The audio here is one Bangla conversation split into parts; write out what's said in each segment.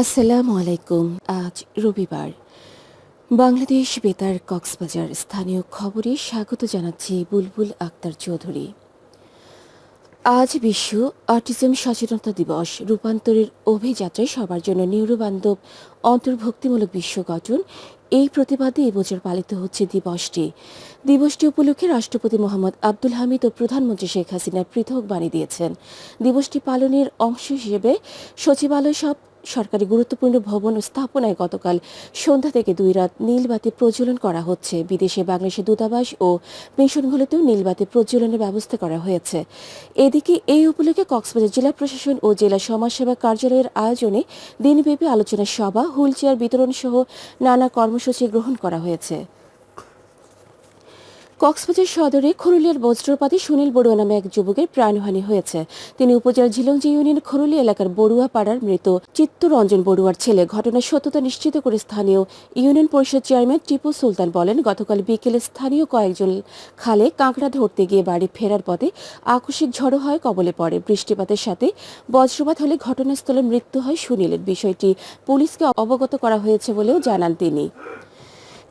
আসসালামু আলাইকুম আজ রবিবার। বাংলাদেশ বেতার কক্সবাজার স্থানীয় খবরে স্বাগত জানাচ্ছি বুলবুল আক্তার চৌধুরী। আজ বিশ্ব অটিজম সচেতনতা দিবস রূপান্তরের অভিযাত্রায় সবার জন্য নিউরোবান্ধব অন্তর্ভুক্তিমূলক বিশ্ব গঠন এই প্রতিবাদে এবছর পালিত হচ্ছে দিবসটি। দিবসটি উপলক্ষে রাষ্ট্রপতি মোহাম্মদ আব্দুল হামিদ ও প্রধানমন্ত্রী শেখ হাসিনা পৃথক বাণী দিয়েছেন। দিবসটি পালনের অংশ হিসেবে সচিবালয় সব সরকারি গুরুত্বপূর্ণ ভবন স্থাপনায় গতকাল সন্ধ্যা থেকে দুই রাত নীলবাতি প্রজ্বলন করা হচ্ছে। বিদেশে বাংলাদেশের দূতাবাস ও মিশনগুলোতেও নীলবাতি প্রজ্বলনের ব্যবস্থা করা হয়েছে। এদিকে এই উপলক্ষে কক্সবাজার জেলা প্রশাসন ও জেলা সমাজসেবা কার্যালয়ের আয়োজনে দিনব্যাপী আলোচনা সভা, হুইলচেয়ার বিতরণ সহ নানা কর্মসূচি গ্রহণ করা হয়েছে। কক্সবাজার সদরে খরুলিয়ার বজ্রপাতে সুনীল বড়ুয়া নামে এক যুবকের প্রাণহানি হয়েছে। তিনি উপজেলার ঝিলংজি ইউনিয়ন খরুলি এলাকার বড়ুয়া পাড়ার মৃত চিত্তরঞ্জন বড়ুয়ার ছেলে। ঘটনার সত্যতা নিশ্চিত করে স্থানীয় ইউনিয়ন পরিষদ চেয়ারম্যান টিপু সুলতান বলেন, গতকাল বিকেলে স্থানীয় কয়েকজন খালে কাঁকড়া ধরতে গিয়ে বাড়ি ফেরার পথে আকস্মিক ঝড়ো হয়, কবলে পড়ে। বৃষ্টিপাতের সাথে বজ্রপাত হলে ঘটনাস্থলে মৃত্যু হয় সুনীলের। বিষয়টি পুলিশকে অবগত করা হয়েছে বলেও জানান তিনি।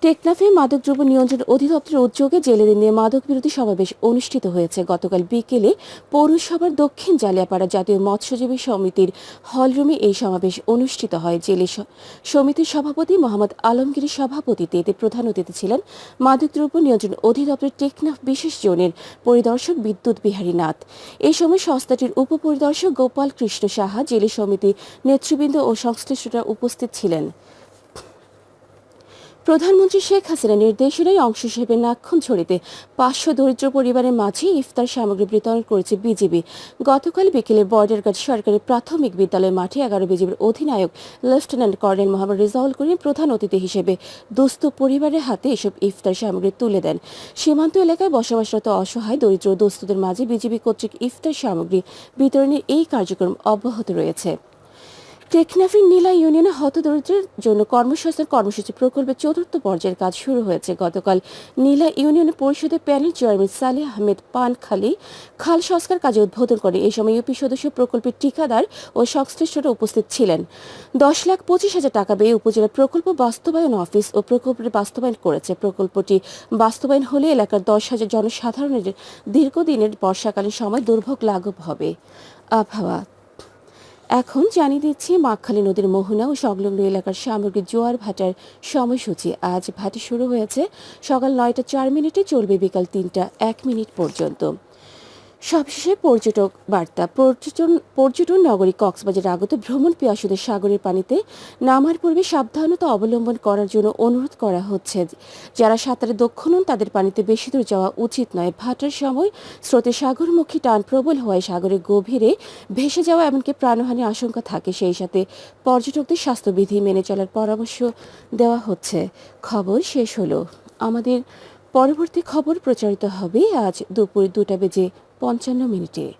টেকনাফে মাদকদ্রব্য নিয়ন্ত্রণ অধিদপ্তরের উদ্যোগে জেলেদের নিয়ে মাদক বিরোধী সমাবেশ অনুষ্ঠিত হয়েছে। গতকাল বিকেলে পৌরসভার দক্ষিণ জালিয়াপাড়া জাতীয় মৎস্যজীবী সমিতির হলরুমে এই সমাবেশ অনুষ্ঠিত হয়। জেলে সমিতির সভাপতি মোহাম্মদ আলমগীর সভাপতিতে এতে প্রধান অতিথি ছিলেন মাদকদ্রব্য নিয়ন্ত্রণ অধিদপ্তরের টেকনাফ বিশেষ জোনের পরিদর্শক বিদ্যুৎ বিহারী নাথ। এই সময় সংস্থাটির উপপরিদর্শক গোপাল কৃষ্ণ সাহা, জেলে সমিতি নেতৃবৃন্দ ও সংশ্লিষ্টরা উপস্থিত ছিলেন। প্রধানমন্ত্রী শেখ হাসিনা নির্দেশনায় অংশ হিসেবে নাক্ষণছড়িতে পাঁচশো দরিদ্র পরিবারের মাঝে ইফতার সামগ্রী বিতরণ করেছে বিজিবি গতকাল বিকেলে বর্ডার গার্ড সরকারি প্রাথমিক বিদ্যালয় মাঠে এগারো বিজিবির অধিনায়ক লেফটেন্যান্ট কর্নেল মোহাম্মদ রেজাউল করিম প্রধান অতিথি হিসেবে দুস্থ পরিবারের হাতে এসব ইফতার সামগ্রী তুলে দেন। সীমান্ত এলাকায় বসবাসরত অসহায় দরিদ্র দুস্থদের মাঝে বিজিবি কর্তৃক ইফতার সামগ্রী বিতরণের এই কার্যক্রম অব্যাহত রয়েছে। টেকনাফের নীলা ইউনিয়নে হতদরিদ্রের জন্য কর্মসংস্থান কর্মসূচি প্রকল্পের চতুর্থ পর্যায়ের কাজ শুরু হয়েছে। গতকাল নীলা ইউনিয়ন পরিষদের প্যানেল চেয়ারম্যান সালেহ আহমেদ পানখালি খাল সংস্কার কাজে উদ্বোধন করে এই সময় ইউপি সদস্য প্রকল্পের ঠিকাদার ও সংশ্লিষ্টরা উপস্থিত ছিলেন। দশ লাখ পঁচিশ হাজার টাকা ব্যয়ে উপজেলা প্রকল্প বাস্তবায়ন অফিস ও প্রকল্পের বাস্তবায়ন করেছে। প্রকল্পটি বাস্তবায়ন হলে এলাকার দশ হাজার জনসাধারণের দীর্ঘদিনের বর্ষাকালীন সময় দুর্ভোগ লাঘব হবে। আবহাওয়া এখন জানিয়ে দিচ্ছি মাখালী নদীর মোহনা ও সংলগ্ন এলাকার সামগ্রিক জোয়ার ভাটার সময়সূচি। আজ ভাটি শুরু হয়েছে। সকাল নয়টা চার মিনিটে চলবে বিকাল তিনটা এক মিনিট পর্যন্ত। সবশেষে পর্যটক বার্তা। পর্যটন পর্যটন নগরী কক্সবাজার আগত ভ্রমণ পিয়াসুদের সাগরের পানিতে নামার পূর্বে সাবধানতা অবলম্বন করার জন্য অনুরোধ করা হচ্ছে। যারা সাঁতারে দক্ষ নন, তাদের পানিতে বেশি দূর যাওয়া উচিত নয়। ভাটার সময় স্রোতে সাগরমুখী টান প্রবল হওয়ায় সাগরের গভীরে ভেসে যাওয়া এমনকি প্রাণহানির আশঙ্কা থাকে। সেই সাথে পর্যটকদের স্বাস্থ্যবিধি মেনে চলার পরামর্শ দেওয়া হচ্ছে। খবর শেষ হলো। আমাদের পরবর্তী খবর প্রচারিত হবে আজ দুপুর দুটা বেজে পঞ্চান্ন মিনিটে।